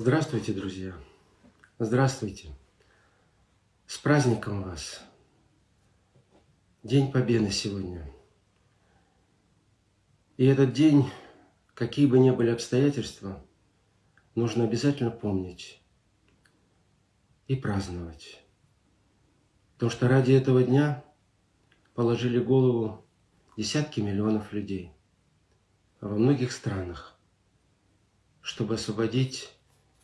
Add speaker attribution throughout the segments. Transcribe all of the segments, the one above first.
Speaker 1: Здравствуйте, друзья! Здравствуйте! С праздником вас! День Победы сегодня. И этот день, какие бы ни были обстоятельства, нужно обязательно помнить и праздновать. Потому что ради этого дня положили голову десятки миллионов людей во многих странах, чтобы освободить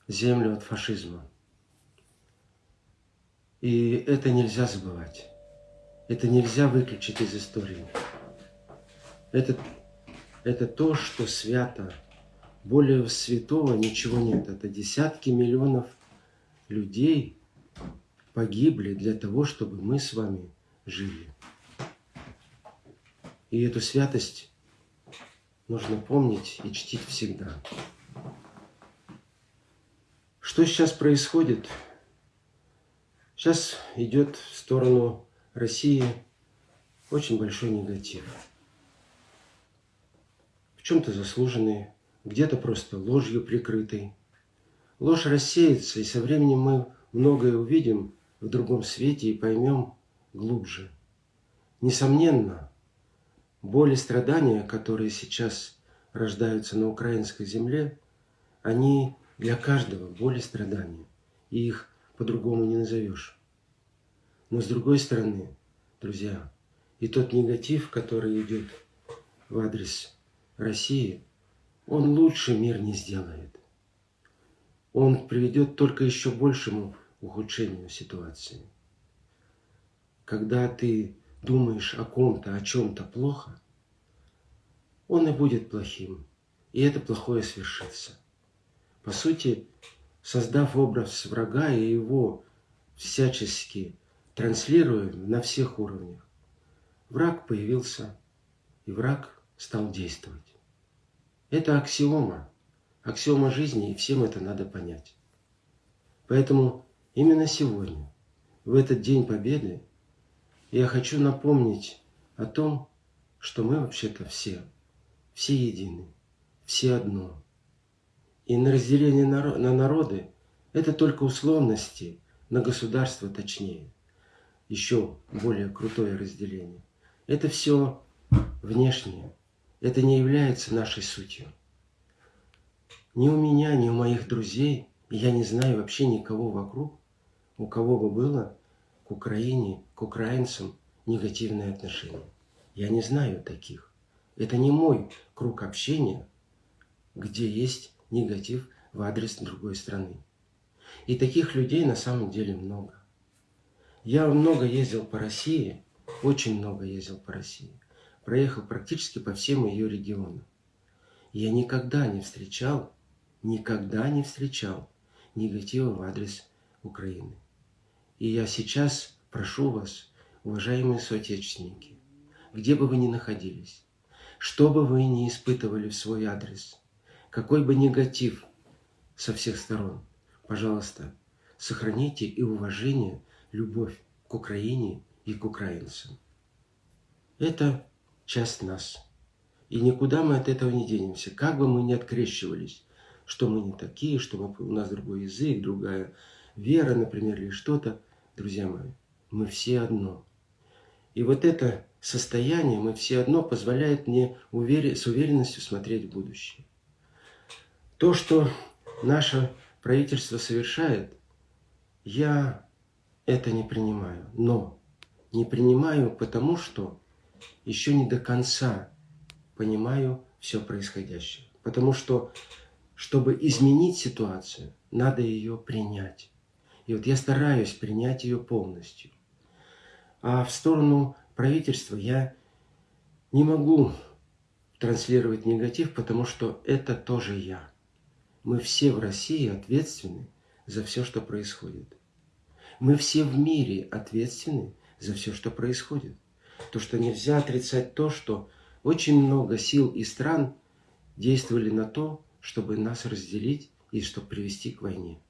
Speaker 1: землю от фашизма. И это нельзя забывать. Это нельзя выключить из истории. Это, это то, что свято. Более святого ничего нет. Это десятки миллионов людей погибли для того, чтобы мы с вами жили. И эту святость нужно помнить и чтить всегда. Что сейчас происходит? Сейчас идет в сторону России очень большой негатив. В чем-то заслуженный, где-то просто ложью прикрытый. Ложь рассеется, и со временем мы многое увидим в другом свете и поймем глубже. Несомненно, боли и страдания, которые сейчас рождаются на украинской земле, они для каждого боль и страдания. И их по-другому не назовешь. Но с другой стороны, друзья, и тот негатив, который идет в адрес России, он лучше мир не сделает. Он приведет только еще большему ухудшению ситуации. Когда ты думаешь о ком-то, о чем-то плохо, он и будет плохим, и это плохое свершится. По сути, создав образ врага и его всячески транслируя на всех уровнях, враг появился, и враг стал действовать. Это аксиома, аксиома жизни, и всем это надо понять. Поэтому именно сегодня, в этот День Победы, я хочу напомнить о том, что мы вообще-то все, все едины, все одно – и на разделение на народы – это только условности, на государство точнее. Еще более крутое разделение. Это все внешнее. Это не является нашей сутью. Ни у меня, ни у моих друзей, я не знаю вообще никого вокруг, у кого бы было к Украине, к украинцам негативное отношение. Я не знаю таких. Это не мой круг общения, где есть негатив в адрес другой страны. И таких людей на самом деле много. Я много ездил по России, очень много ездил по России. Проехал практически по всем ее регионам. Я никогда не встречал, никогда не встречал негатива в адрес Украины. И я сейчас прошу вас, уважаемые соотечественники, где бы вы ни находились, что бы вы ни испытывали в свой адрес – какой бы негатив со всех сторон, пожалуйста, сохраните и уважение, любовь к Украине и к украинцам. Это часть нас. И никуда мы от этого не денемся. Как бы мы ни открещивались, что мы не такие, что мы, у нас другой язык, другая вера, например, или что-то, друзья мои, мы все одно. И вот это состояние, мы все одно, позволяет мне увер... с уверенностью смотреть в будущее. То, что наше правительство совершает, я это не принимаю. Но не принимаю, потому что еще не до конца понимаю все происходящее. Потому что, чтобы изменить ситуацию, надо ее принять. И вот я стараюсь принять ее полностью. А в сторону правительства я не могу транслировать негатив, потому что это тоже я. Мы все в России ответственны за все, что происходит. Мы все в мире ответственны за все, что происходит. То, что нельзя отрицать то, что очень много сил и стран действовали на то, чтобы нас разделить и чтобы привести к войне.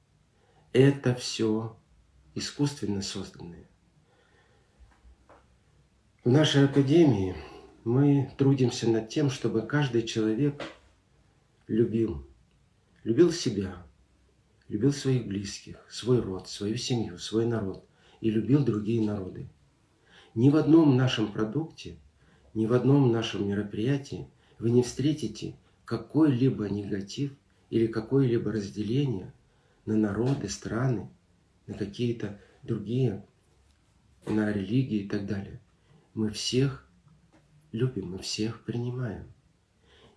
Speaker 1: Это все искусственно созданное. В нашей академии мы трудимся над тем, чтобы каждый человек любил любил себя, любил своих близких, свой род, свою семью, свой народ и любил другие народы. Ни в одном нашем продукте, ни в одном нашем мероприятии вы не встретите какой-либо негатив или какое-либо разделение на народы, страны, на какие-то другие, на религии и так далее. Мы всех любим, мы всех принимаем.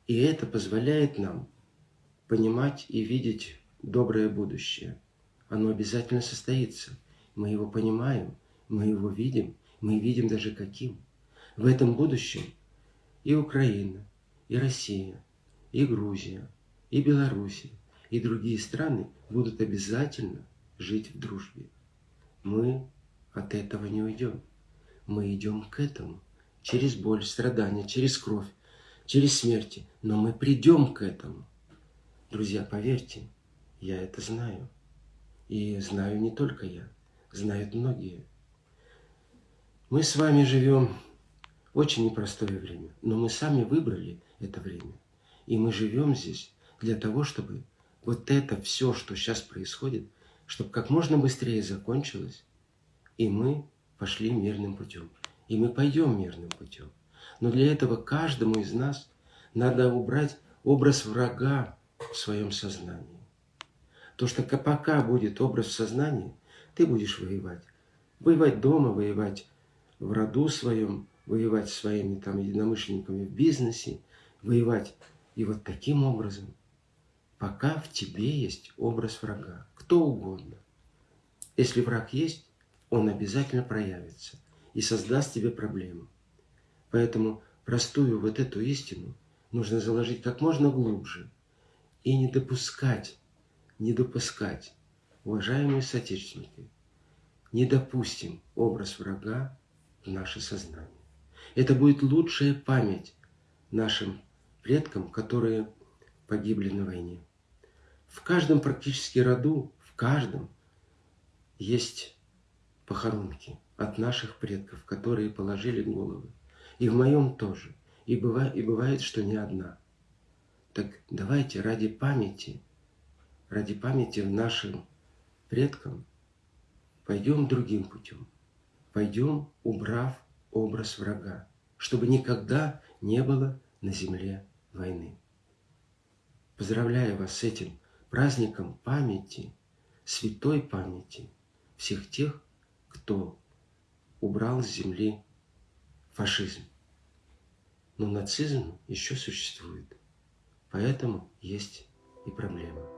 Speaker 1: И это позволяет нам понимать и видеть доброе будущее. Оно обязательно состоится. Мы его понимаем, мы его видим, мы видим даже каким. В этом будущем и Украина, и Россия, и Грузия, и Белоруссия, и другие страны будут обязательно жить в дружбе. Мы от этого не уйдем. Мы идем к этому. Через боль, страдания, через кровь, через смерти. Но мы придем к этому. Друзья, поверьте, я это знаю. И знаю не только я, знают многие. Мы с вами живем очень непростое время, но мы сами выбрали это время. И мы живем здесь для того, чтобы вот это все, что сейчас происходит, чтобы как можно быстрее закончилось, и мы пошли мирным путем. И мы пойдем мирным путем. Но для этого каждому из нас надо убрать образ врага в своем сознании. То, что пока будет образ в сознании, ты будешь воевать. Воевать дома, воевать в роду своем, воевать с своими там единомышленниками в бизнесе, воевать. И вот таким образом, пока в тебе есть образ врага, кто угодно. Если враг есть, он обязательно проявится и создаст тебе проблему. Поэтому простую вот эту истину нужно заложить как можно глубже и не допускать не допускать, уважаемые соотечественники, не допустим образ врага в наше сознание. Это будет лучшая память нашим предкам, которые погибли на войне. В каждом практически роду, в каждом есть похоронки от наших предков, которые положили головы. И в моем тоже. И бывает, и бывает, что не одна. Так давайте ради памяти ради памяти нашим предкам, пойдем другим путем. Пойдем, убрав образ врага, чтобы никогда не было на земле войны. Поздравляю вас с этим праздником памяти, святой памяти всех тех, кто убрал с земли фашизм. Но нацизм еще существует, поэтому есть и проблема.